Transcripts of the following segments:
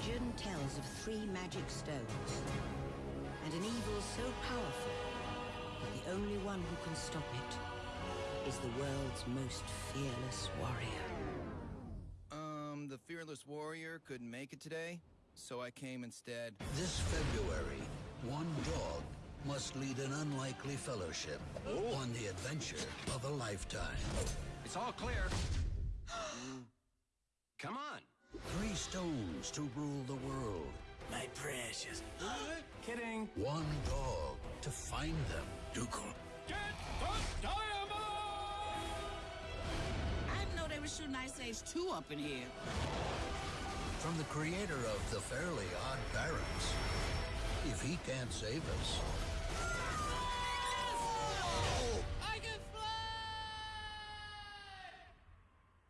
Legend tells of three magic stones and an evil so powerful that the only one who can stop it is the world's most fearless warrior. Um, the fearless warrior couldn't make it today, so I came instead. This February, one dog must lead an unlikely fellowship on the adventure of a lifetime. It's all clear. Come on. Three stones to rule the world. My precious. Kidding. One dog to find them. Doogal. Get the diamond! I didn't know they were shooting Ice Age 2 up in here. From the creator of The Fairly Odd Parents. If he can't save us, I can fly!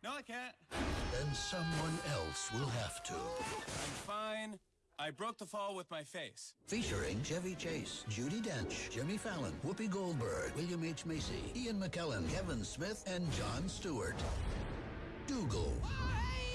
No, I can't. Then someone else will have to. I'm fine. I broke the fall with my face. Featuring Chevy Chase, Judi Dench, Jimmy Fallon, Whoopi Goldberg, William H. Macy, Ian McKellen, Kevin Smith, and Jon Stewart. Doogal. Hey!